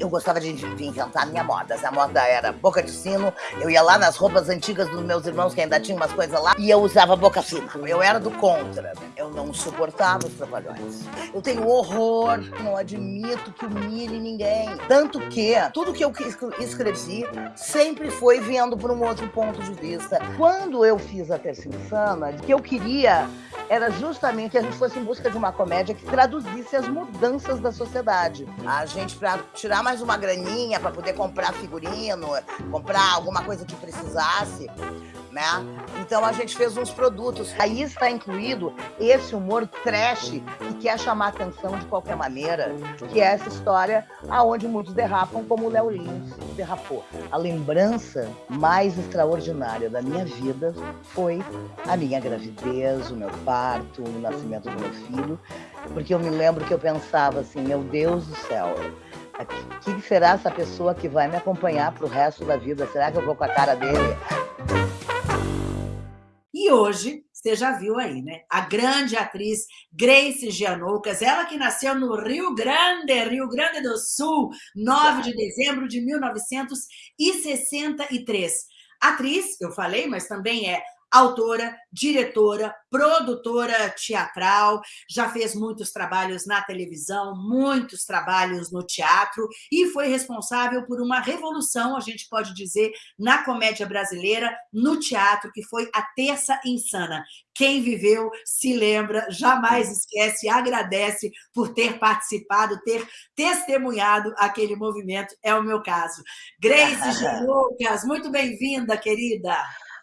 eu gostava de, inventar a minha moda. A moda era boca de sino, eu ia lá nas roupas antigas dos meus irmãos, que ainda tinham umas coisas lá, e eu usava boca fina. Eu era do contra. Eu não suportava os trapalhões. Eu tenho horror, não admito que humilhe ninguém. Tanto que tudo que eu escrevi sempre foi vendo por um outro ponto de vista. Quando eu fiz a Terça Insana, que eu queria era justamente que a gente fosse em busca de uma comédia que traduzisse as mudanças da sociedade. A gente, para tirar mais uma graninha, para poder comprar figurino, comprar alguma coisa que precisasse, né? Então a gente fez uns produtos. Aí está incluído esse humor trash que quer chamar atenção de qualquer maneira, que é essa história aonde muitos derrapam, como o Léo Lins derrapou. A lembrança mais extraordinária da minha vida foi a minha gravidez, o meu parto, o nascimento do meu filho, porque eu me lembro que eu pensava assim, meu Deus do céu, quem será essa pessoa que vai me acompanhar para o resto da vida? Será que eu vou com a cara dele? E hoje, você já viu aí, né? A grande atriz Grace Gianoucas, ela que nasceu no Rio Grande, Rio Grande do Sul, 9 de dezembro de 1963. Atriz, eu falei, mas também é autora, diretora, produtora teatral, já fez muitos trabalhos na televisão, muitos trabalhos no teatro e foi responsável por uma revolução, a gente pode dizer, na comédia brasileira, no teatro, que foi a Terça Insana. Quem viveu se lembra, jamais esquece, agradece por ter participado, ter testemunhado aquele movimento, é o meu caso. Grace Lucas, muito bem-vinda, querida.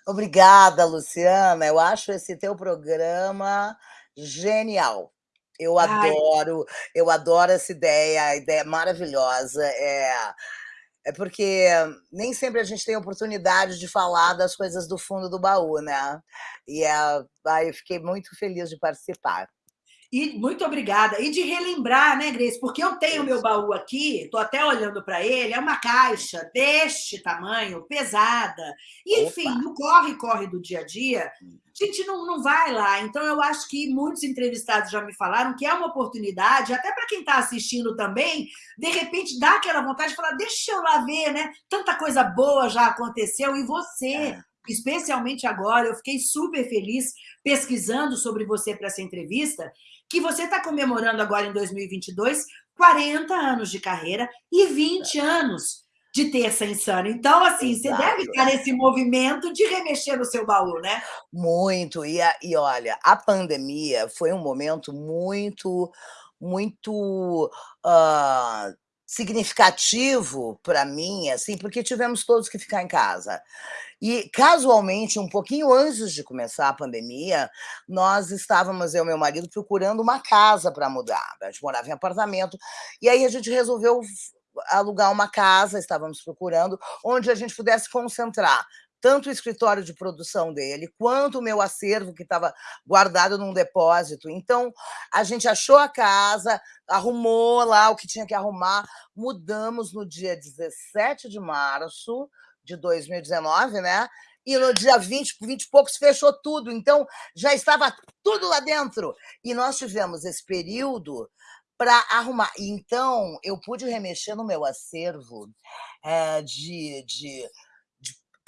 Obrigada, Luciana. Eu acho esse teu programa genial. Eu Ai. adoro, eu adoro essa ideia, a ideia maravilhosa. É, é porque nem sempre a gente tem oportunidade de falar das coisas do fundo do baú, né? E é, eu fiquei muito feliz de participar. E muito obrigada. E de relembrar, né, Grace? Porque eu tenho meu baú aqui, estou até olhando para ele, é uma caixa deste tamanho, pesada. E, enfim, Opa. no corre-corre do dia a dia, a gente não, não vai lá. Então, eu acho que muitos entrevistados já me falaram que é uma oportunidade, até para quem está assistindo também, de repente dá aquela vontade de falar, deixa eu lá ver, né? Tanta coisa boa já aconteceu e você... É especialmente agora, eu fiquei super feliz pesquisando sobre você para essa entrevista, que você está comemorando agora em 2022 40 anos de carreira e 20 anos de terça insana. Então, assim, Exato. você deve estar nesse movimento de remexer no seu baú, né? Muito. E, a, e olha, a pandemia foi um momento muito, muito uh, significativo para mim, assim, porque tivemos todos que ficar em casa. E, casualmente, um pouquinho antes de começar a pandemia, nós estávamos, eu e meu marido, procurando uma casa para mudar. A gente morava em apartamento. E aí a gente resolveu alugar uma casa, estávamos procurando, onde a gente pudesse concentrar tanto o escritório de produção dele, quanto o meu acervo, que estava guardado num depósito. Então, a gente achou a casa, arrumou lá o que tinha que arrumar, mudamos no dia 17 de março de 2019, né? E no dia 20, 20 e poucos, fechou tudo. Então, já estava tudo lá dentro. E nós tivemos esse período para arrumar. Então, eu pude remexer no meu acervo é, de, de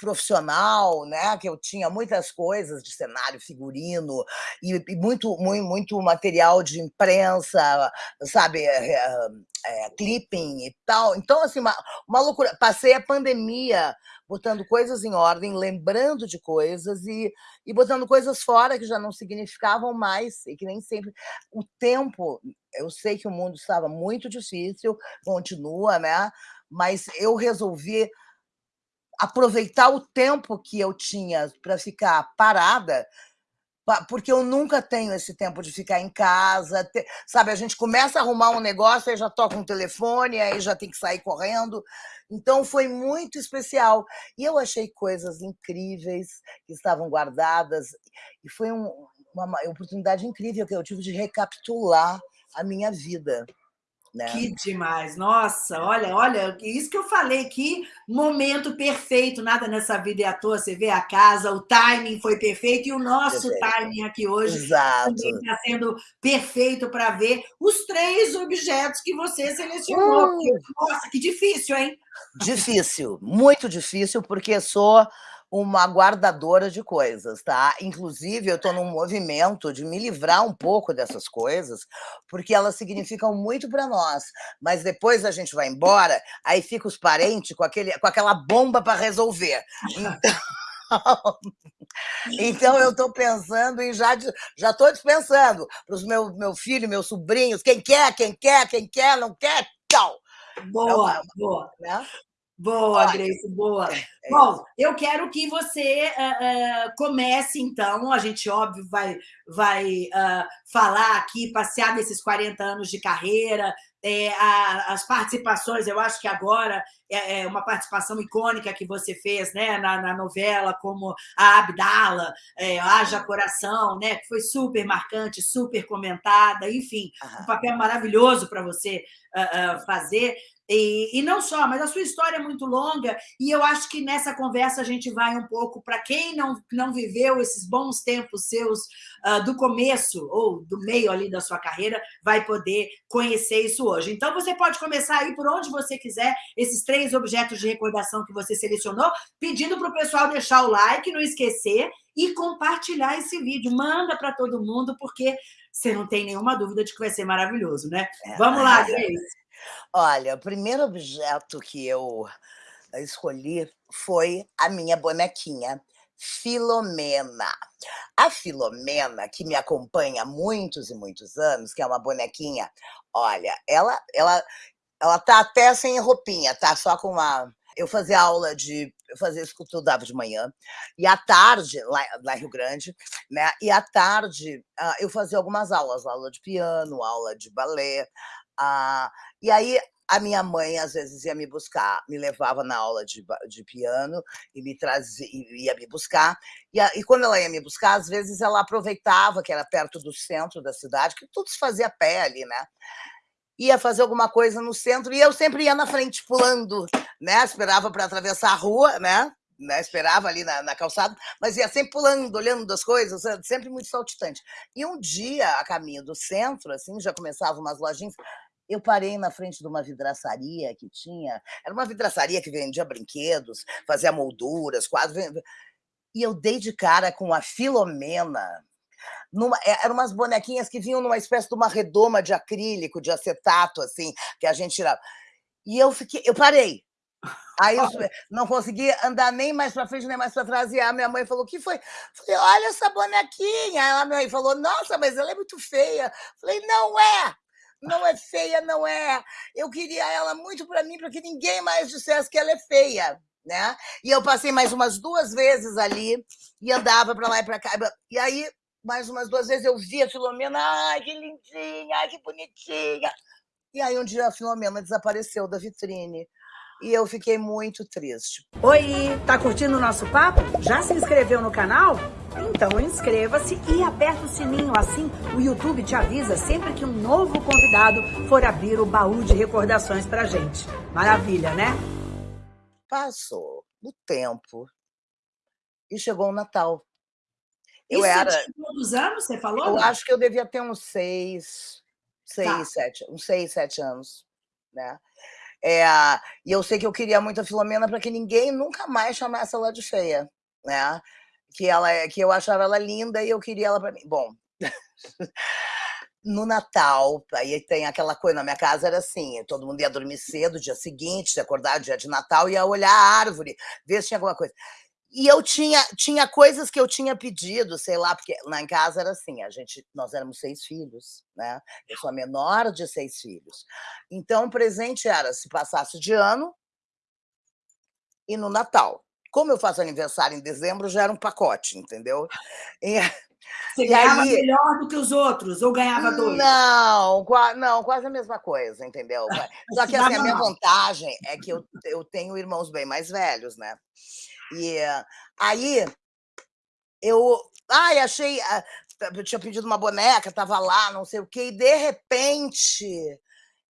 profissional, né? Que eu tinha muitas coisas de cenário, figurino e, e muito, muito, muito material de imprensa, sabe, é, é, clipping e tal. Então, assim, uma, uma loucura. Passei a pandemia botando coisas em ordem, lembrando de coisas e, e botando coisas fora que já não significavam mais e que nem sempre o tempo. Eu sei que o mundo estava muito difícil, continua, né? Mas eu resolvi aproveitar o tempo que eu tinha para ficar parada, porque eu nunca tenho esse tempo de ficar em casa, sabe? A gente começa a arrumar um negócio, aí já toca um telefone, aí já tem que sair correndo. Então foi muito especial. E eu achei coisas incríveis que estavam guardadas, e foi um, uma oportunidade incrível que eu tive de recapitular a minha vida Né? Que demais, nossa, olha, olha, isso que eu falei, que momento perfeito, nada nessa vida é à toa, você vê a casa, o timing foi perfeito e o nosso perfeito. timing aqui hoje está sendo perfeito para ver os três objetos que você selecionou. Uh. Nossa, que difícil, hein? Difícil, muito difícil, porque sou uma guardadora de coisas, tá? Inclusive, eu estou num movimento de me livrar um pouco dessas coisas, porque elas significam muito para nós. Mas depois a gente vai embora, aí fica os parentes com, aquele, com aquela bomba para resolver. Então, então eu estou pensando em já já estou dispensando para os meu meu filho, meus sobrinhos, quem quer, quem quer, quem quer, não quer, tchau. Boa, é uma, boa. Né? Boa, Grace, boa. É, é Bom, eu quero que você uh, uh, comece, então. A gente, óbvio, vai, vai uh, falar aqui, passear nesses 40 anos de carreira, é, a, as participações, eu acho que agora é, é, uma participação icônica que você fez né, na, na novela, como a Abdala, é, Haja Coração, né, que foi super marcante, super comentada, enfim, um papel maravilhoso para você fazer. E, e, não só, mas a sua história é muito longa e eu acho que nessa conversa a gente vai um pouco para quem não, não viveu esses bons tempos seus uh, do começo ou do meio ali da sua carreira, vai poder conhecer isso hoje. Então, você pode começar aí por onde você quiser, esses três objetos de recordação que você selecionou, pedindo para o pessoal deixar o like, não esquecer e compartilhar esse vídeo. Manda para todo mundo, porque você não tem nenhuma dúvida de que vai ser maravilhoso, né? É. Vamos lá, Grace. Olha, o primeiro objeto que eu escolhi foi a minha bonequinha, Filomena. A Filomena, que me acompanha há muitos e muitos anos, que é uma bonequinha, olha, ela ela ela tá até sem roupinha, tá só com uma eu fazia aula de eu fazia eu estudava de manhã e à tarde lá, lá em Rio Grande, né? E à tarde uh, eu fazia algumas aulas, aula de piano, aula de balé, ah, e aí a minha mãe às vezes ia me buscar, me levava na aula de, de piano e me trazia, ia me buscar. E, a, e, quando ela ia me buscar, às vezes ela aproveitava que era perto do centro da cidade, que tudo se fazia a pé ali, né? Ia fazer alguma coisa no centro e eu sempre ia na frente pulando, né? Esperava para atravessar a rua, né? Né, esperava ali na, na, calçada, mas ia sempre pulando, olhando as coisas, sempre muito saltitante. E um dia, a caminho do centro, assim, já começavam umas lojinhas, eu parei na frente de uma vidraçaria que tinha, era uma vidraçaria que vendia brinquedos, fazia molduras, quadros, e eu dei de cara com a Filomena, numa, é, eram umas bonequinhas que vinham numa espécie de uma redoma de acrílico, de acetato, assim, que a gente tirava. E eu fiquei, eu parei. Aí eu não consegui andar nem mais para frente, nem mais para trás. E a minha mãe falou: o que foi? Falei, olha essa bonequinha. Aí a minha mãe falou: nossa, mas ela é muito feia. Falei, não é não é feia, não é. Eu queria ela muito para mim, para que ninguém mais dissesse que ela é feia. Né? E eu passei mais umas duas vezes ali e andava para lá e para cá. E aí, mais umas duas vezes, eu via a Filomena, ai, que lindinha, ai, que bonitinha. E aí, um dia, a Filomena desapareceu da vitrine. E eu fiquei muito triste. Oi, tá curtindo o nosso papo? Já se inscreveu no canal? Então inscreva-se e aperta o sininho, assim o YouTube te avisa sempre que um novo convidado for abrir o baú de recordações pra gente. Maravilha, né? Passou o tempo e chegou o Natal. Eu Isso era. Quantos anos você falou? Eu não? acho que eu devia ter uns seis, seis, tá. sete, uns seis, sete anos, né? É, e eu sei que eu queria muito a Filomena para que ninguém nunca mais chamasse ela de feia, né? que ela é, que eu achava ela linda e eu queria ela para mim. Bom, no Natal, aí tem aquela coisa, na minha casa era assim, todo mundo ia dormir cedo, dia seguinte, se acordar dia de Natal, ia olhar a árvore, ver se tinha alguma coisa. E eu tinha, tinha coisas que eu tinha pedido, sei lá, porque lá em casa era assim, a gente, nós éramos seis filhos, né? Eu sou a menor de seis filhos. Então, o presente era se passasse de ano e no Natal. Como eu faço aniversário em dezembro, já era um pacote, entendeu? E, Você ganhava aí, melhor do que os outros, ou ganhava dois? Não, não, quase a mesma coisa, entendeu? Só que assim, a minha vantagem é que eu, eu tenho irmãos bem mais velhos, né? E aí eu. Ai, achei. Ah, eu tinha pedido uma boneca, estava lá, não sei o quê, e de repente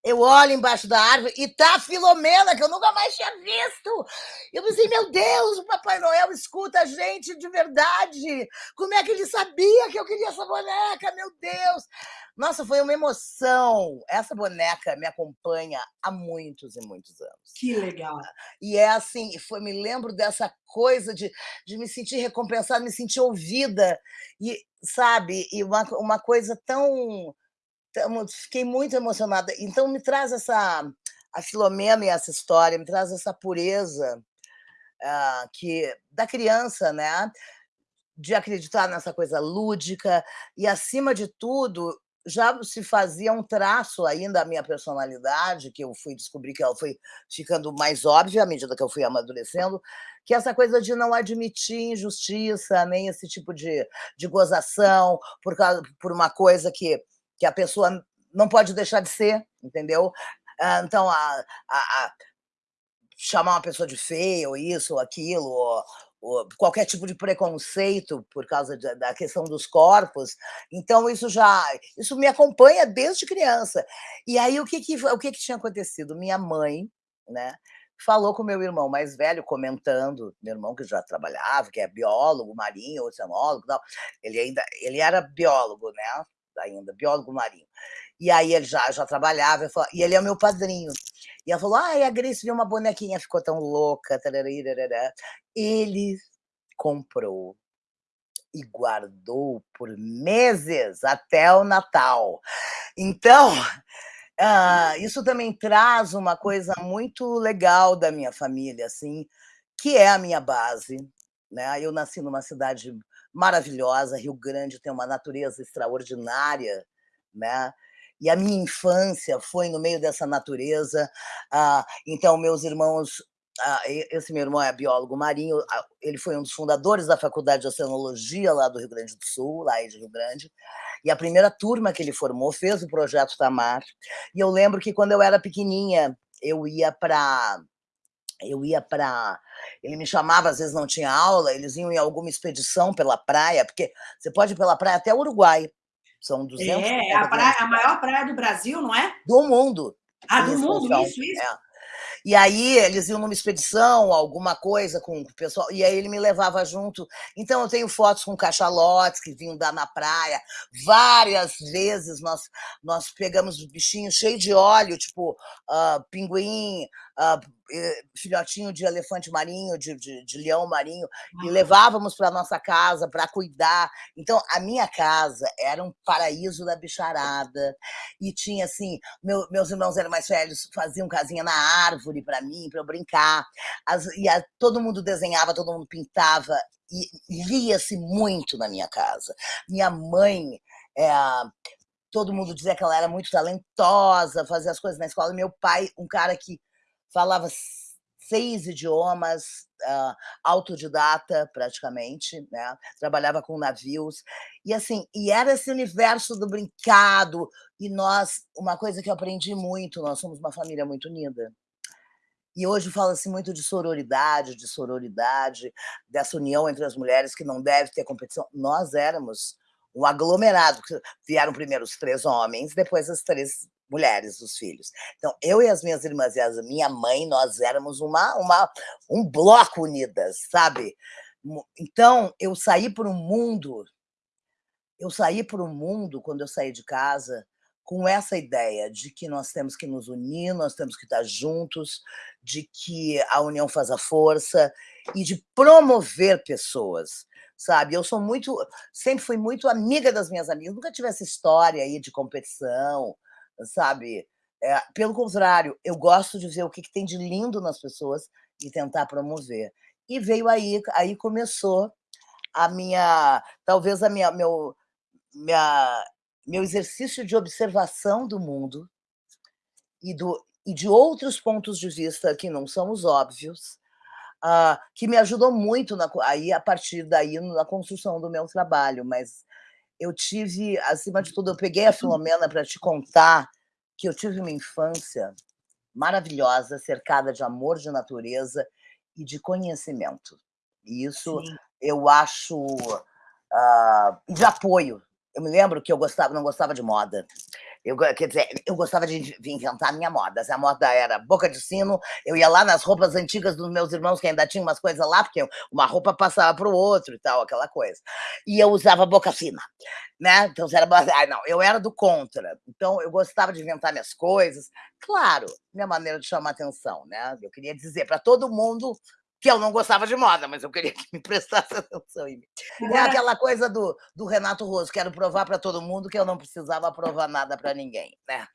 Eu olho embaixo da árvore e tá a Filomena, que eu nunca mais tinha visto. Eu pensei, meu Deus, o Papai Noel escuta a gente de verdade. Como é que ele sabia que eu queria essa boneca? Meu Deus! Nossa, foi uma emoção. Essa boneca me acompanha há muitos e muitos anos. Que legal. E é assim, foi, me lembro dessa coisa de, de me sentir recompensada, me sentir ouvida. E, sabe, e uma, uma coisa tão fiquei muito emocionada. Então, me traz essa. A Filomena e essa história, me traz essa pureza uh, que da criança, né? De acreditar nessa coisa lúdica e, acima de tudo, já se fazia um traço ainda da minha personalidade, que eu fui descobrir que ela foi ficando mais óbvia à medida que eu fui amadurecendo, que essa coisa de não admitir injustiça, nem esse tipo de, de gozação por, causa, por uma coisa que que a pessoa não pode deixar de ser, entendeu? Ah, então, a, a, a chamar uma pessoa de feia, ou isso, ou aquilo, ou, ou qualquer tipo de preconceito por causa de, da questão dos corpos. Então, isso já isso me acompanha desde criança. E aí, o que, que, o que, que tinha acontecido? Minha mãe, né? falou com meu irmão mais velho, comentando, meu irmão que já trabalhava, que é biólogo, marinho, oceanólogo, tal. ele ainda ele era biólogo, né? Ainda, biólogo marinho. E aí ele já, já trabalhava, e ele é meu padrinho. E ela falou: ah, a Grace viu uma bonequinha, ficou tão louca. Ele comprou e guardou por meses até o Natal. Então, uh, isso também traz uma coisa muito legal da minha família, assim, que é a minha base. Né? Eu nasci numa cidade maravilhosa. Rio Grande tem uma natureza extraordinária, né? E a minha infância foi no meio dessa natureza. Ah, então, meus irmãos ah, esse meu irmão é biólogo marinho, ah, ele foi um dos fundadores da Faculdade de Oceanologia lá do Rio Grande do Sul, lá de Rio Grande, e a primeira turma que ele formou fez o projeto Tamar. E eu lembro que quando eu era pequenininha, eu ia para eu ia para. Ele me chamava, às vezes não tinha aula, eles iam em alguma expedição pela praia, porque você pode ir pela praia até o Uruguai. São 200 É, a, praia, a maior praia do Brasil, não é? Do mundo. Ah, do mundo, isso, isso. É. E aí eles iam numa expedição, alguma coisa com o pessoal, e aí ele me levava junto. Então eu tenho fotos com cachalotes que vinham dar na praia. Várias vezes nós, nós pegamos bichinhos cheios de óleo, tipo uh, pinguim, filhotinho de elefante marinho, de, de, de leão marinho, e levávamos para nossa casa para cuidar. Então, a minha casa era um paraíso da bicharada. E tinha assim, meu, meus irmãos eram mais velhos, faziam casinha na árvore para mim, para eu brincar. As, e a, todo mundo desenhava, todo mundo pintava. E lia-se muito na minha casa. Minha mãe. É, todo mundo dizia que ela era muito talentosa, fazia as coisas na escola. Meu pai, um cara que falava seis idiomas, uh, autodidata praticamente, né? trabalhava com navios, e assim, e era esse universo do brincado, e nós, uma coisa que eu aprendi muito, nós somos uma família muito unida, e hoje fala-se muito de sororidade, de sororidade, dessa união entre as mulheres que não deve ter competição. Nós éramos um aglomerado, vieram primeiro os três homens, depois as três mulheres, os filhos. Então, eu e as minhas irmãs e a minha mãe, nós éramos uma, uma, um bloco unidas, sabe? Então, eu saí para o mundo, eu saí para o mundo, quando eu saí de casa, com essa ideia de que nós temos que nos unir, nós temos que estar juntos, de que a união faz a força e de promover pessoas, sabe? Eu sou muito, sempre fui muito amiga das minhas amigas, nunca tive essa história aí de competição, sabe? É, pelo contrário, eu gosto de ver o que, que tem de lindo nas pessoas e tentar promover. E veio aí, aí começou a minha, talvez a minha, meu, minha, meu exercício de observação do mundo e, do, e de outros pontos de vista que não são os óbvios, uh, que me ajudou muito na, aí, a partir daí na construção do meu trabalho. Mas eu tive, acima de tudo, eu peguei a Filomena para te contar que eu tive uma infância maravilhosa, cercada de amor de natureza e de conhecimento. E isso Sim. eu acho uh, de apoio, eu me lembro que eu gostava não gostava de moda. Eu quer dizer, eu gostava de inventar minha moda. Se a moda era boca de sino, eu ia lá nas roupas antigas dos meus irmãos, que ainda tinham umas coisas lá, porque uma roupa passava para o outro e tal, aquela coisa. E eu usava boca fina, né? Então, era... Ah, não, eu era do contra. Então, eu gostava de inventar minhas coisas. Claro, minha maneira de chamar atenção, né? Eu queria dizer para todo mundo que eu não gostava de moda, mas eu queria que me prestasse atenção em mim. É aquela coisa do, do Renato Rosso, quero provar para todo mundo que eu não precisava provar nada para ninguém, né?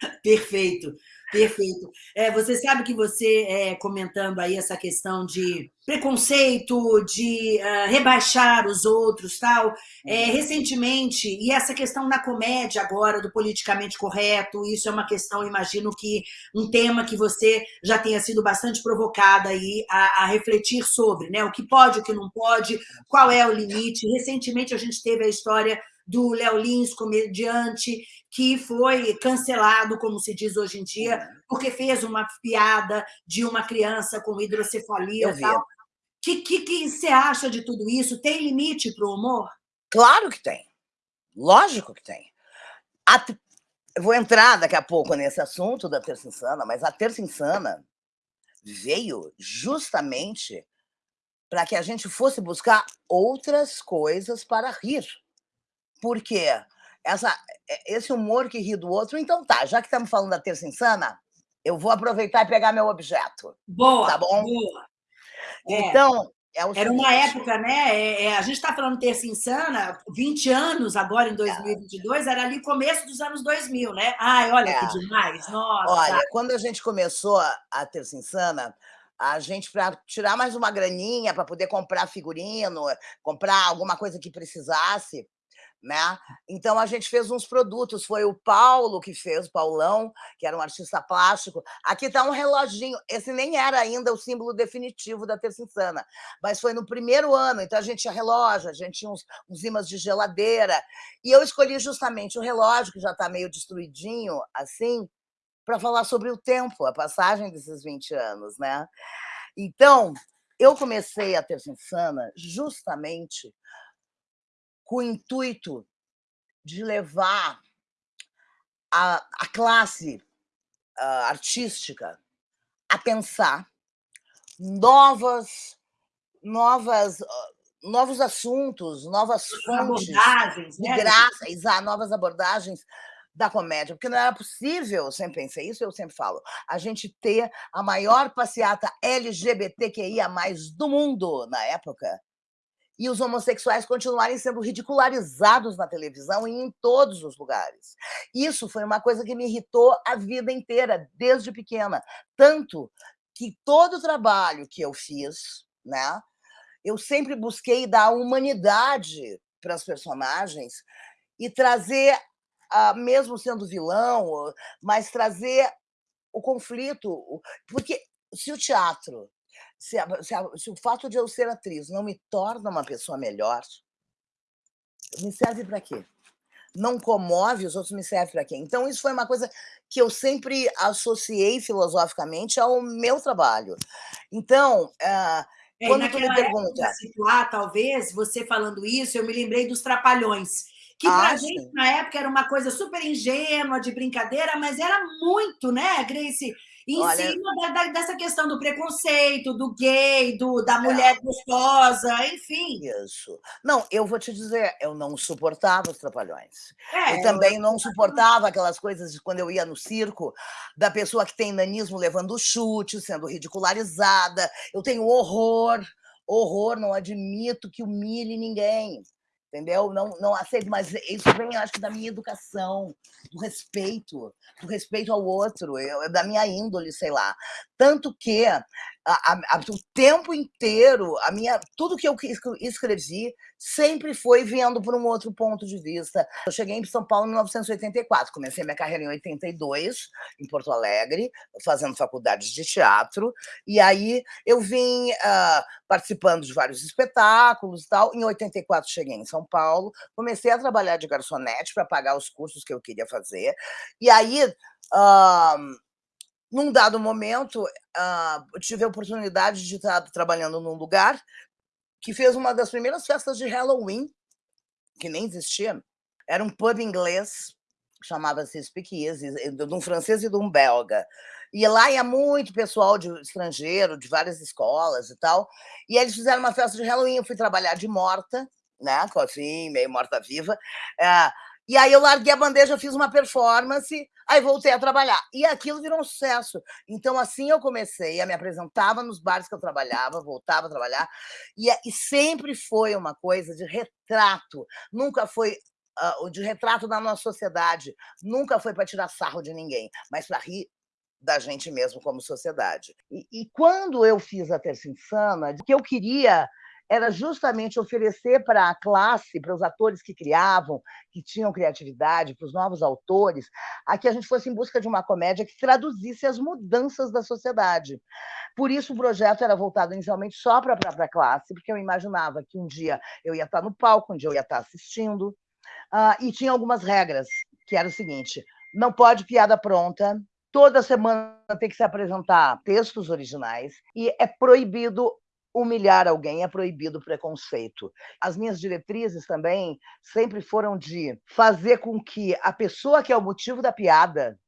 Perfeito. Perfeito. É, você sabe que você, é, comentando aí essa questão de preconceito, de uh, rebaixar os outros, tal, é, uhum. recentemente, e essa questão na comédia agora, do politicamente correto, isso é uma questão, imagino que um tema que você já tenha sido bastante provocada aí a, a refletir sobre, né? O que pode, o que não pode, qual é o limite. Recentemente a gente teve a história do Léo Lins, comediante, que foi cancelado, como se diz hoje em dia, uhum. porque fez uma piada de uma criança com hidrocefalia e tal. O que, que, que você acha de tudo isso? Tem limite para o humor? Claro que tem. Lógico que tem. A, vou entrar daqui a pouco nesse assunto da Terça Insana, mas a Terça Insana veio justamente para que a gente fosse buscar outras coisas para rir. Por quê? Essa, esse humor que ri do outro. Então tá, já que estamos falando da terça insana, eu vou aproveitar e pegar meu objeto. Boa, tá bom? boa. É. Então, é Era seguinte. uma época, né? É, é, a gente está falando terça insana, 20 anos agora em 2022, é. era ali começo dos anos 2000, né? Ai, olha é. que demais, nossa. Olha, quando a gente começou a terça insana, a gente para tirar mais uma graninha para poder comprar figurino, comprar alguma coisa que precisasse, né? Então a gente fez uns produtos, foi o Paulo que fez, o Paulão, que era um artista plástico. Aqui está um reloginho, esse nem era ainda o símbolo definitivo da Terça Insana, mas foi no primeiro ano, então a gente tinha relógio, a gente tinha uns, uns imãs de geladeira, e eu escolhi justamente o relógio, que já está meio destruidinho, assim, para falar sobre o tempo, a passagem desses 20 anos, né? Então, eu comecei a Terça Insana justamente com o intuito de levar a, a classe uh, artística a pensar novas, novas, uh, novos assuntos, novas fontes abordagens, né? graça, novas abordagens da comédia, porque não era possível, eu sempre pensei isso, eu sempre falo, a gente ter a maior passeata LGBTQIA+, do mundo na época, e os homossexuais continuarem sendo ridicularizados na televisão e em todos os lugares. Isso foi uma coisa que me irritou a vida inteira, desde pequena. Tanto que todo o trabalho que eu fiz, né, eu sempre busquei dar humanidade para as personagens e trazer, ah, mesmo sendo vilão, mas trazer o conflito. Porque se o teatro se, a, se, a, se o fato de eu ser atriz não me torna uma pessoa melhor, me serve para quê? Não comove, os outros me serve para quê? Então, isso foi uma coisa que eu sempre associei filosoficamente ao meu trabalho. Então, uh, é, quando tu me pergunta... Situar, talvez, você falando isso, eu me lembrei dos Trapalhões, que ah, para a gente, na época, era uma coisa super ingênua, de brincadeira, mas era muito, né, Grace? Em Olha, cima da, da, dessa questão do preconceito, do gay, do, da é. mulher é. gostosa, enfim. Isso. Não, eu vou te dizer, eu não suportava os trapalhões. É, eu também eu... não suportava aquelas coisas de quando eu ia no circo, da pessoa que tem nanismo levando chute, sendo ridicularizada. Eu tenho horror, horror, não admito que humilhe ninguém entendeu? Não, não aceito, mas isso vem, acho que, da minha educação, do respeito, do respeito ao outro, eu, da minha índole, sei lá. Tanto que a, a, o tempo inteiro, a minha, tudo que eu escrevi sempre foi vendo por um outro ponto de vista. Eu cheguei em São Paulo em 1984, comecei minha carreira em 82, em Porto Alegre, fazendo faculdades de teatro, e aí eu vim uh, participando de vários espetáculos e tal. Em 84 cheguei em São Paulo, comecei a trabalhar de garçonete para pagar os cursos que eu queria fazer, e aí... Uh, num dado momento, uh, tive a oportunidade de estar trabalhando num lugar que fez uma das primeiras festas de Halloween que nem existia, era um pub inglês, chamava-se Speakeasy, de um francês e de um belga. E lá ia muito pessoal de estrangeiro, de várias escolas e tal, e eles fizeram uma festa de Halloween, eu fui trabalhar de morta, né, assim, meio morta-viva, é, e aí eu larguei a bandeja, fiz uma performance, aí voltei a trabalhar. E aquilo virou um sucesso. Então, assim eu comecei, eu me apresentava nos bares que eu trabalhava, voltava a trabalhar, e, e sempre foi uma coisa de retrato, nunca foi uh, de retrato da nossa sociedade, nunca foi para tirar sarro de ninguém, mas para rir da gente mesmo como sociedade. E, e quando eu fiz a Terça Insana, o que eu queria era justamente oferecer para a classe, para os atores que criavam, que tinham criatividade, para os novos autores, a que a gente fosse em busca de uma comédia que traduzisse as mudanças da sociedade. Por isso, o projeto era voltado inicialmente só para a própria classe, porque eu imaginava que um dia eu ia estar no palco, um dia eu ia estar assistindo, uh, e tinha algumas regras, que era o seguinte, não pode piada pronta, toda semana tem que se apresentar textos originais, e é proibido humilhar alguém, é proibido preconceito. As minhas diretrizes também sempre foram de fazer com que a pessoa que é o motivo da piada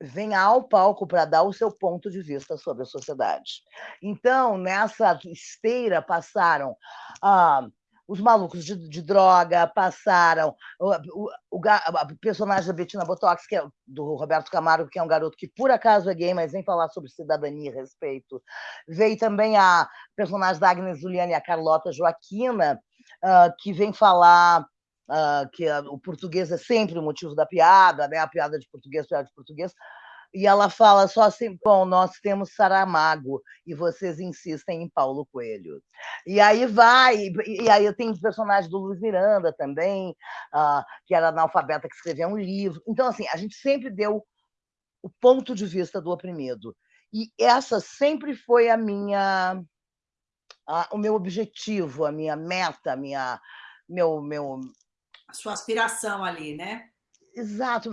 venha ao palco para dar o seu ponto de vista sobre a sociedade. Então, nessa esteira passaram ah, os malucos de, de droga passaram, o, o, o, o, personagem da Bettina Botox, que é do Roberto Camargo, que é um garoto que por acaso é gay, mas vem falar sobre cidadania e respeito. Veio também a personagem da Agnes Juliana e a Carlota Joaquina, uh, que vem falar uh, que o português é sempre o motivo da piada, né? a piada de português, piada de português, e ela fala só assim: bom, nós temos Saramago e vocês insistem em Paulo Coelho. E aí vai, e aí eu tenho o personagem do Luiz Miranda também, uh, que era analfabeta que escrevia um livro. Então, assim, a gente sempre deu o ponto de vista do oprimido. E essa sempre foi a minha, a, o meu objetivo, a minha meta, a minha, meu, meu. A sua aspiração ali, né? Exato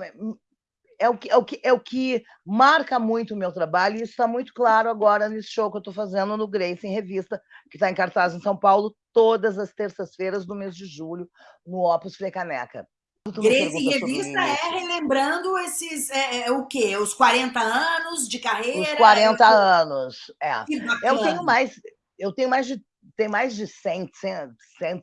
é o que, é o que, é o que marca muito o meu trabalho, e isso está muito claro agora nesse show que eu estou fazendo no Grace, em revista, que está em cartaz em São Paulo, todas as terças-feiras do mês de julho, no Opus Frecaneca. Grace em revista é relembrando esses, é, é, o quê? Os 40 anos de carreira? Os 40 anos, é. Eu tenho mais, eu tenho mais de, tem mais de 100, 100, 100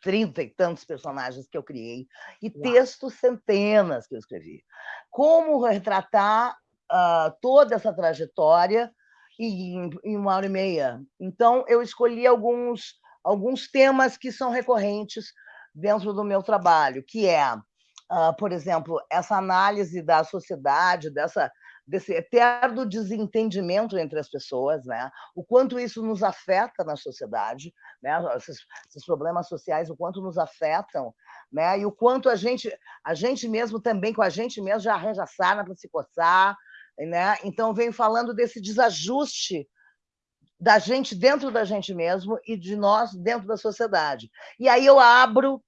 trinta e tantos personagens que eu criei, e textos centenas que eu escrevi. Como retratar uh, toda essa trajetória em, em, uma hora e meia? Então, eu escolhi alguns, alguns temas que são recorrentes dentro do meu trabalho, que é, uh, por exemplo, essa análise da sociedade, dessa desse eterno desentendimento entre as pessoas, né? o quanto isso nos afeta na sociedade, né? esses, esses problemas sociais, o quanto nos afetam, né? e o quanto a gente, a gente mesmo também, com a gente mesmo, já arranja sarna para se coçar. Né? Então, venho falando desse desajuste da gente dentro da gente mesmo e de nós dentro da sociedade. E aí eu abro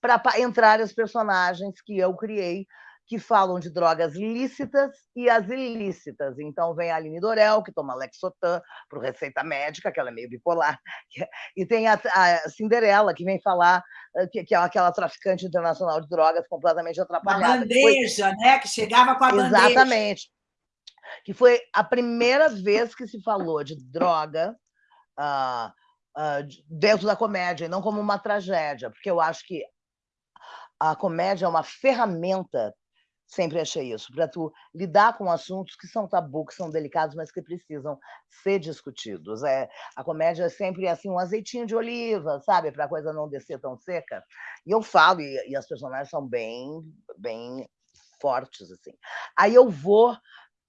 para entrar as personagens que eu criei que falam de drogas lícitas e as ilícitas. Então, vem a Aline Dorel, que toma Lexotan para receita médica, que ela é meio bipolar, e tem a, a Cinderela, que vem falar eh, que, que, é aquela traficante internacional de drogas completamente atrapalhada. A bandeja, que foi... né? Que chegava com a Exatamente. bandeja. Exatamente. Que foi a primeira vez que se falou de droga uh, uh, dentro da comédia, e não como uma tragédia, porque eu acho que a comédia é uma ferramenta sempre achei isso, para tu lidar com assuntos que são tabu, que são delicados, mas que precisam ser discutidos. É, a comédia é sempre assim um azeitinho de oliva, sabe, para a coisa não descer tão seca. E eu falo e, e as personagens são bem, bem fortes assim. Aí eu vou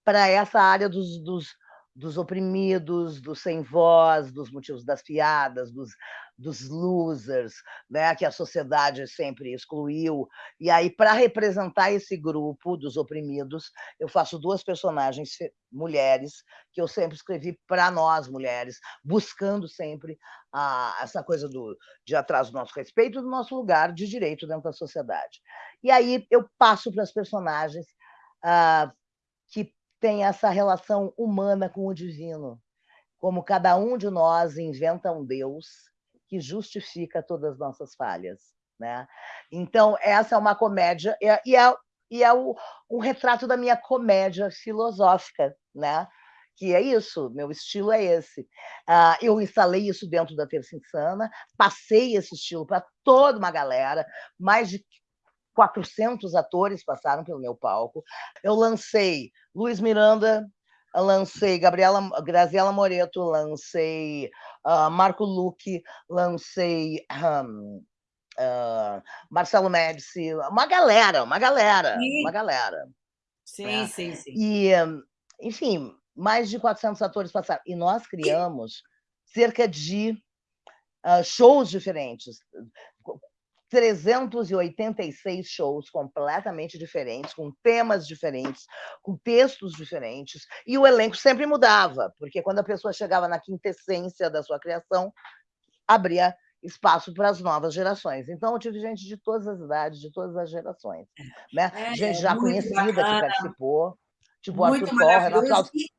para essa área dos, dos dos oprimidos, dos sem voz, dos motivos das piadas, dos, dos losers, né, que a sociedade sempre excluiu. E aí, para representar esse grupo dos oprimidos, eu faço duas personagens mulheres que eu sempre escrevi para nós mulheres, buscando sempre a, essa coisa do, de atrás do nosso respeito, do nosso lugar de direito dentro da sociedade. E aí eu passo para as personagens que tem essa relação humana com o divino, como cada um de nós inventa um Deus que justifica todas as nossas falhas. Né? Então, essa é uma comédia, e é, e é, e é o, um retrato da minha comédia filosófica, né? que é isso, meu estilo é esse. Ah, eu instalei isso dentro da Terça Insana, passei esse estilo para toda uma galera, mais de 400 atores passaram pelo meu palco. Eu lancei Luiz Miranda, lancei Gabriela, Graziela Moreto, lancei uh, Marco Luque, lancei um, uh, Marcelo Médici, uma galera, uma galera, sim. uma galera. Sim, né? sim, sim. E, enfim, mais de 400 atores passaram. E nós criamos cerca de uh, shows diferentes, 386 shows completamente diferentes, com temas diferentes, com textos diferentes, e o elenco sempre mudava, porque quando a pessoa chegava na quintessência da sua criação, abria espaço para as novas gerações. Então, eu tive gente de todas as idades, de todas as gerações. Né? É, gente já conhecida bacana. que participou, tipo muito Arthur Corre, Renato e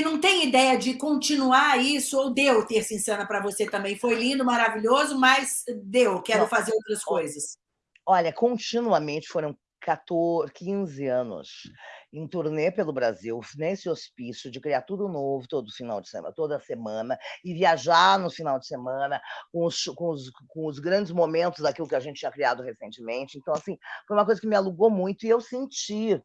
não tem ideia de continuar isso, ou deu Terça Insana para você também? Foi lindo, maravilhoso, mas deu, quero fazer outras coisas. Olha, continuamente foram 14, 15 anos em turnê pelo Brasil, nesse hospício, de criar tudo novo todo final de semana, toda semana, e viajar no final de semana com os, com os, com os grandes momentos daquilo que a gente tinha criado recentemente. Então, assim, foi uma coisa que me alugou muito e eu senti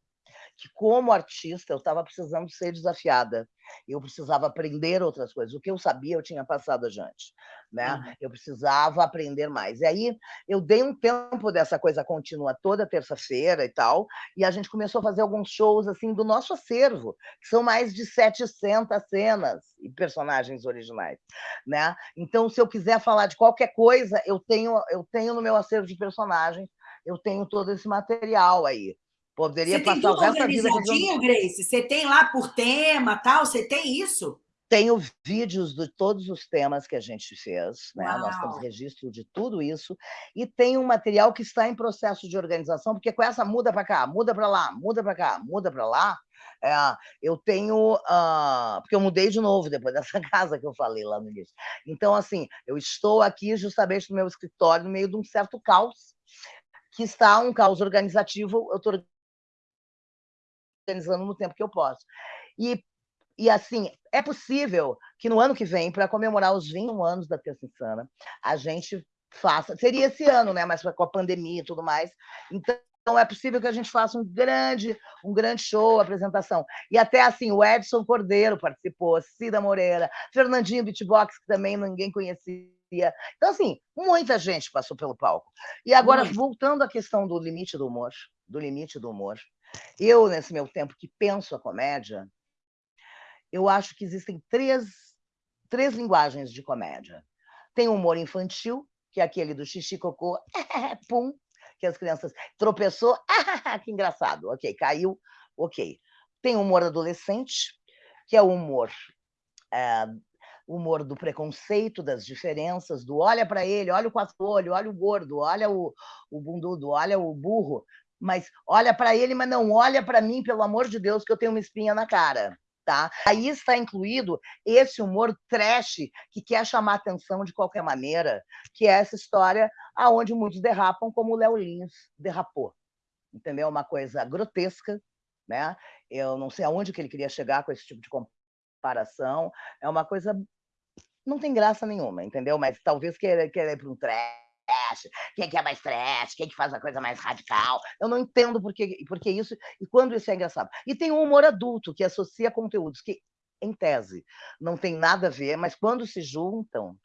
que, como artista, eu estava precisando ser desafiada. Eu precisava aprender outras coisas. O que eu sabia, eu tinha passado adiante. Né? Uhum. Eu precisava aprender mais. E aí, eu dei um tempo dessa coisa contínua toda terça-feira e tal, e a gente começou a fazer alguns shows assim do nosso acervo, que são mais de 700 cenas e personagens originais. Né? Então, se eu quiser falar de qualquer coisa, eu tenho, eu tenho no meu acervo de personagens, eu tenho todo esse material aí. Poderia você passar o resto da vida fazendo... Grace? Você tem lá por tema, tal? Você tem isso? Tenho vídeos de todos os temas que a gente fez, né? nós temos registro de tudo isso, e tem um material que está em processo de organização, porque com essa muda para cá, muda para lá, muda para cá, muda para lá, é, eu tenho. Uh, porque eu mudei de novo depois dessa casa que eu falei lá no início. Então, assim, eu estou aqui justamente no meu escritório, no meio de um certo caos, que está um caos organizativo. Eu estou organizando no tempo que eu posso. E, e assim, é possível que no ano que vem, para comemorar os 21 anos da Terça Insana, a gente faça. Seria esse ano, né? Mas com a pandemia e tudo mais. Então, é possível que a gente faça um grande, um grande show, apresentação. E até assim, o Edson Cordeiro participou, Cida Moreira, Fernandinho Beatbox, que também ninguém conhecia. Então, assim, muita gente passou pelo palco. E agora, voltando à questão do limite do humor, do limite do humor, eu, nesse meu tempo que penso a comédia, eu acho que existem três, três linguagens de comédia. Tem o humor infantil, que é aquele do xixi, cocô, pum, que as crianças tropeçou, que engraçado, ok, caiu, ok. Tem o humor adolescente, que é o humor é, humor do preconceito, das diferenças, do olha para ele, olha o quatro-olho, olha o gordo, olha o, o bundudo, olha o burro, mas olha para ele, mas não olha para mim, pelo amor de Deus, que eu tenho uma espinha na cara. Tá? Aí está incluído esse humor trash que quer chamar atenção de qualquer maneira, que é essa história aonde muitos derrapam, como o Léo Lins derrapou. Entendeu? Uma coisa grotesca, né? Eu não sei aonde que ele queria chegar com esse tipo de comparação. É uma coisa não tem graça nenhuma, entendeu? Mas talvez queira, queira ir para um trash trash, quem que é mais trash, quem que faz a coisa mais radical. Eu não entendo por que, por que isso e quando isso é engraçado. E tem o humor adulto, que associa conteúdos que, em tese, não tem nada a ver, mas quando se juntam,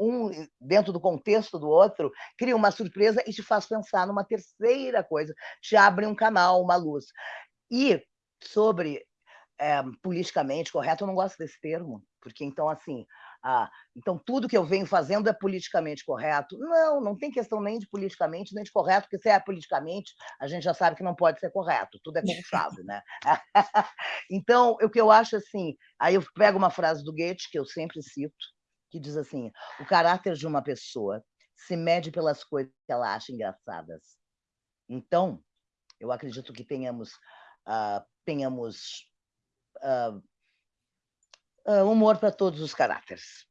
um dentro do contexto do outro, cria uma surpresa e te faz pensar numa terceira coisa, te abre um canal, uma luz. E sobre é, politicamente correto, eu não gosto desse termo, porque então, assim, ah, então tudo que eu venho fazendo é politicamente correto. Não, não tem questão nem de politicamente, nem de correto, porque se é politicamente, a gente já sabe que não pode ser correto, tudo é conchado, né? então, o que eu acho assim, aí eu pego uma frase do Goethe, que eu sempre cito, que diz assim: o caráter de uma pessoa se mede pelas coisas que ela acha engraçadas. Então, eu acredito que tenhamos, uh, tenhamos uh, uh, humor para todos os caráteres,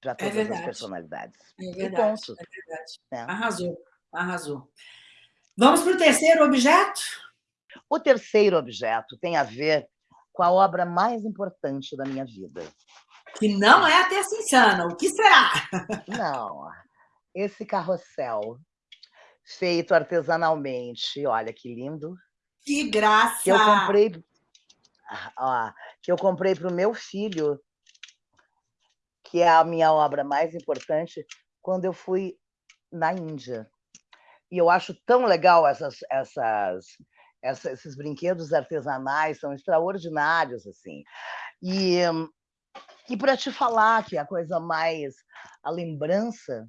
para é todas é as personalidades. É verdade, é verdade. É. Arrasou. Arrasou. Vamos para o terceiro objeto? O terceiro objeto tem a ver com a obra mais importante da minha vida. Que não é a Terça Insana. O que será? Não. Esse carrossel feito artesanalmente. Olha que lindo. Que graça! Que eu comprei, ó, que eu comprei para o meu filho, que é a minha obra mais importante, quando eu fui na Índia. E eu acho tão legal essas, essas, esses brinquedos artesanais, são extraordinários, assim. E, e para te falar que a coisa mais, a lembrança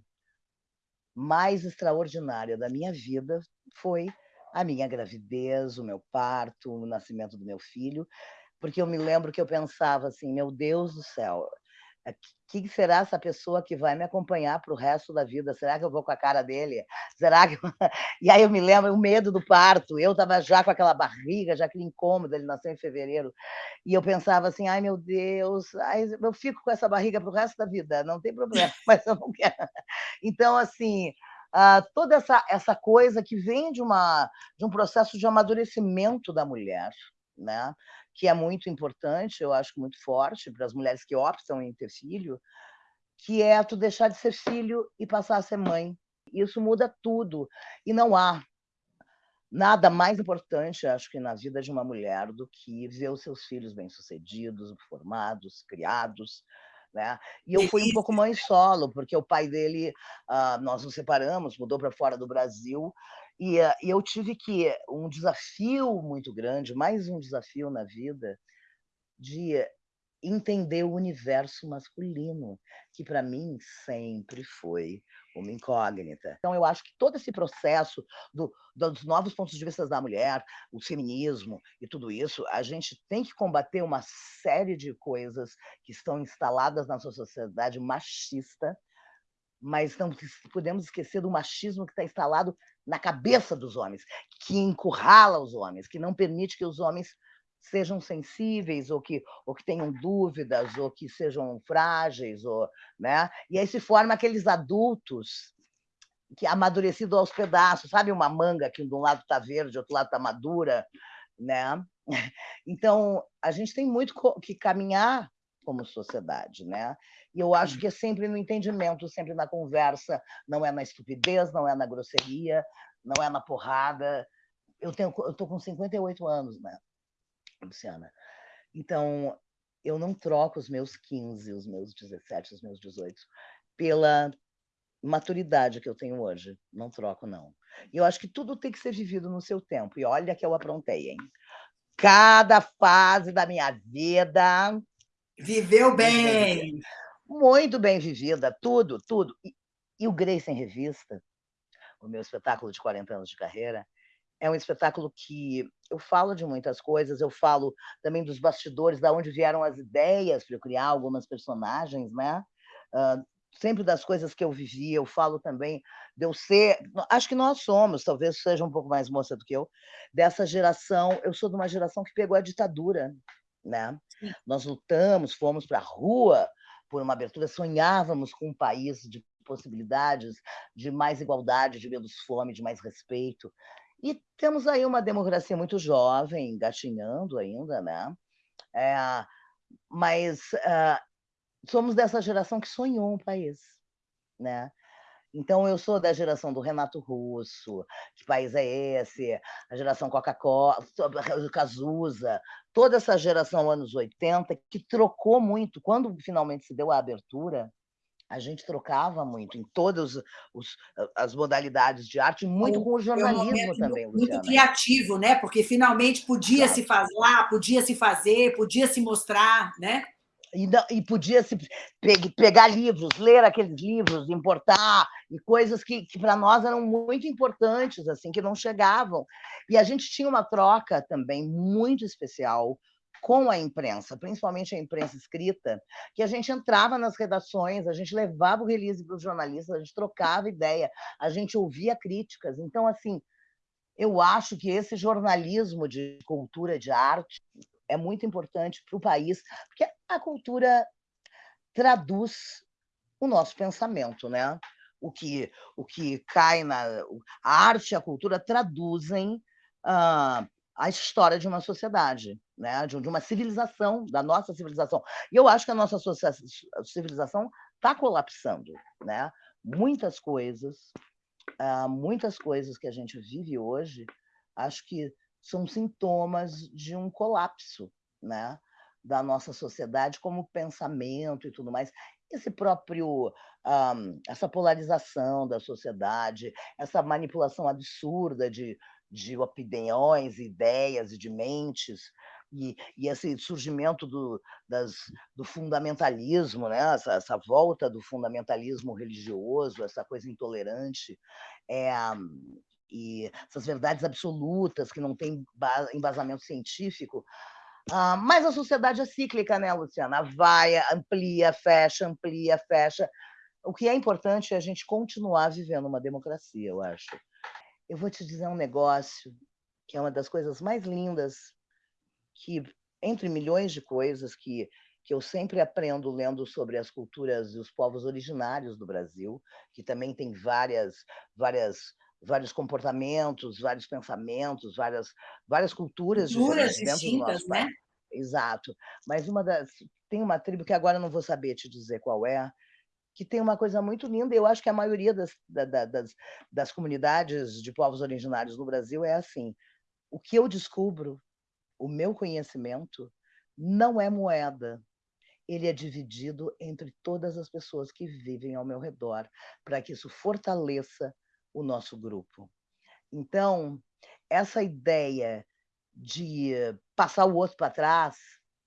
mais extraordinária da minha vida foi a minha gravidez, o meu parto, o nascimento do meu filho, porque eu me lembro que eu pensava assim, meu Deus do céu, é, que será essa pessoa que vai me acompanhar para o resto da vida? Será que eu vou com a cara dele? Será que... E aí eu me lembro o medo do parto. Eu estava já com aquela barriga, já aquele incômodo, ele nasceu em fevereiro. E eu pensava assim, ai meu Deus, ai, eu fico com essa barriga para o resto da vida, não tem problema, mas eu não quero. Então, assim, Uh, toda essa, essa coisa que vem de, uma, de um processo de amadurecimento da mulher, né? que é muito importante, eu acho muito forte para as mulheres que optam em ter filho, que é tu deixar de ser filho e passar a ser mãe. Isso muda tudo. E não há nada mais importante, acho que, na vida de uma mulher do que ver os seus filhos bem-sucedidos, formados, criados, né? E eu fui um pouco mãe solo, porque o pai dele, uh, nós nos separamos, mudou para fora do Brasil, e, uh, e eu tive que um desafio muito grande, mais um desafio na vida, de entender o universo masculino, que para mim sempre foi uma incógnita. Então, eu acho que todo esse processo do, dos novos pontos de vista da mulher, o feminismo e tudo isso, a gente tem que combater uma série de coisas que estão instaladas na nossa sociedade machista, mas não podemos esquecer do machismo que está instalado na cabeça dos homens, que encurrala os homens, que não permite que os homens sejam sensíveis ou que, ou que tenham dúvidas ou que sejam frágeis ou né e aí se forma aqueles adultos que amadurecido aos pedaços sabe uma manga que de um lado está verde outro lado está madura né? Então a gente tem muito que caminhar como sociedade né? E eu acho que é sempre no entendimento sempre na conversa não é na estupidez não é na grosseria não é na porrada. Eu tenho eu tô com 58 anos né Luciana. Então, eu não troco os meus 15, os meus 17, os meus 18 pela maturidade que eu tenho hoje. Não troco, não. E eu acho que tudo tem que ser vivido no seu tempo. E olha que eu aprontei, hein? Cada fase da minha vida... Viveu bem! Muito bem vivida, tudo, tudo. E, e o Grace em Revista, o meu espetáculo de 40 anos de carreira, é um espetáculo que eu falo de muitas coisas, eu falo também dos bastidores, da onde vieram as ideias para eu criar algumas personagens, né? Uh, sempre das coisas que eu vivi, eu falo também de eu ser, acho que nós somos, talvez seja um pouco mais moça do que eu, dessa geração, eu sou de uma geração que pegou a ditadura, né? Nós lutamos, fomos para a rua por uma abertura, sonhávamos com um país de possibilidades, de mais igualdade, de menos fome, de mais respeito. E temos aí uma democracia muito jovem, engatinhando ainda, né? É, mas uh, somos dessa geração que sonhou um país, né? Então, eu sou da geração do Renato Russo, que país é esse? A geração Coca-Cola, Cazuza, toda essa geração anos 80, que trocou muito. Quando finalmente se deu a abertura, a gente trocava muito em todas os, as modalidades de arte, muito com o jornalismo um também, muito, criativo, né? Porque finalmente podia claro. se fazer lá, podia se fazer, podia se mostrar, né? E, e podia se pegar livros, ler aqueles livros, importar, e coisas que, que para nós eram muito importantes, assim, que não chegavam. E a gente tinha uma troca também muito especial com a imprensa, principalmente a imprensa escrita, que a gente entrava nas redações, a gente levava o release para os jornalistas, a gente trocava ideia, a gente ouvia críticas. Então, assim, eu acho que esse jornalismo de cultura, de arte, é muito importante para o país, porque a cultura traduz o nosso pensamento, né? o que, o que cai na. A arte e a cultura traduzem uh, a história de uma sociedade, né? de, de uma civilização, da nossa civilização. E eu acho que a nossa civilização está colapsando. Né? Muitas coisas, uh, muitas coisas que a gente vive hoje, acho que são sintomas de um colapso né? da nossa sociedade como pensamento e tudo mais esse próprio um, essa polarização da sociedade, essa manipulação absurda de, de opiniões, ideias e de mentes, e, e esse surgimento do, das, do fundamentalismo, né? essa, essa volta do fundamentalismo religioso, essa coisa intolerante, é, e essas verdades absolutas que não têm embasamento científico, ah, mas a sociedade é cíclica, né, Luciana? Vai, amplia, fecha, amplia, fecha. O que é importante é a gente continuar vivendo uma democracia, eu acho. Eu vou te dizer um negócio que é uma das coisas mais lindas que, entre milhões de coisas que, que eu sempre aprendo lendo sobre as culturas e os povos originários do Brasil, que também tem várias, várias vários comportamentos, vários pensamentos, várias, várias culturas, culturas distintas, né? País. Exato. Mas uma das tem uma tribo que agora não vou saber te dizer qual é, que tem uma coisa muito linda. Eu acho que a maioria das, da, das, das comunidades de povos originários no Brasil é assim. O que eu descubro, o meu conhecimento, não é moeda. Ele é dividido entre todas as pessoas que vivem ao meu redor, para que isso fortaleça o nosso grupo. Então, essa ideia de passar o outro para trás,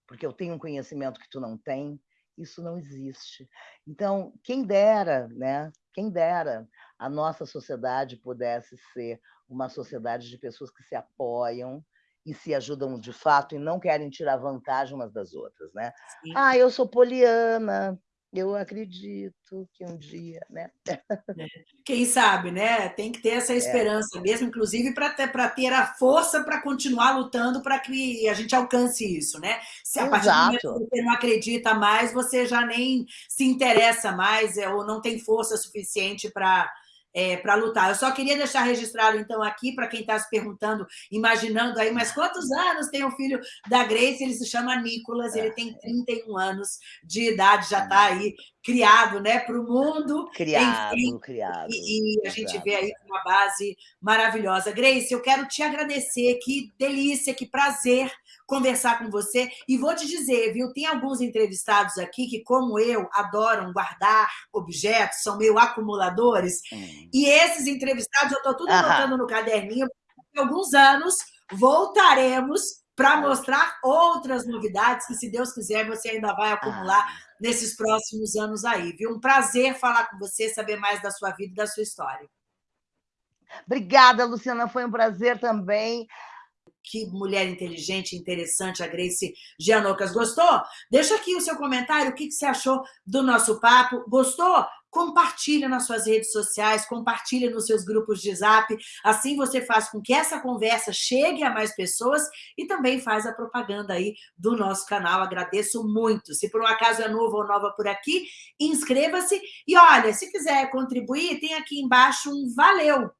porque eu tenho um conhecimento que tu não tem, isso não existe. Então, quem dera, né? Quem dera a nossa sociedade pudesse ser uma sociedade de pessoas que se apoiam e se ajudam de fato e não querem tirar vantagem umas das outras, né? Sim. Ah, eu sou poliana, eu acredito que um dia, né? É. Quem sabe, né? Tem que ter essa é. esperança é. mesmo, inclusive para ter, ter a força para continuar lutando para que a gente alcance isso, né? Se a partir do momento que você não acredita mais, você já nem se interessa mais é, ou não tem força suficiente para é, para lutar. Eu só queria deixar registrado, então, aqui, para quem está se perguntando, imaginando aí, mas quantos anos tem o filho da Grace? Ele se chama Nicolas, ele tem 31 anos de idade, já está aí criado né, para o mundo. Criado, enfim, criado. E, e a gente vê aí uma base maravilhosa. Grace, eu quero te agradecer, que delícia, que prazer conversar com você. E vou te dizer, viu, tem alguns entrevistados aqui que, como eu, adoram guardar objetos, são meio acumuladores. Hum. E esses entrevistados, eu estou tudo anotando no caderninho. Em alguns anos, voltaremos para mostrar outras novidades que, se Deus quiser, você ainda vai acumular ah. Nesses próximos anos aí. Viu? Um prazer falar com você, saber mais da sua vida e da sua história. Obrigada, Luciana. Foi um prazer também que mulher inteligente, interessante, a Grace Gianocas. Gostou? Deixa aqui o seu comentário, o que você achou do nosso papo. Gostou? Compartilha nas suas redes sociais, compartilha nos seus grupos de zap. Assim você faz com que essa conversa chegue a mais pessoas e também faz a propaganda aí do nosso canal. Agradeço muito. Se por um acaso é novo ou nova por aqui, inscreva-se. E olha, se quiser contribuir, tem aqui embaixo um valeu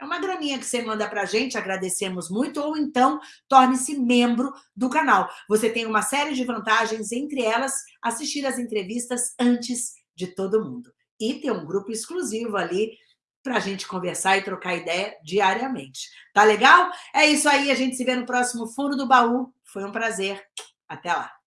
é uma graninha que você manda para a gente, agradecemos muito, ou então torne-se membro do canal. Você tem uma série de vantagens, entre elas, assistir as entrevistas antes de todo mundo. E ter um grupo exclusivo ali para a gente conversar e trocar ideia diariamente. Tá legal? É isso aí, a gente se vê no próximo Fundo do Baú. Foi um prazer. Até lá.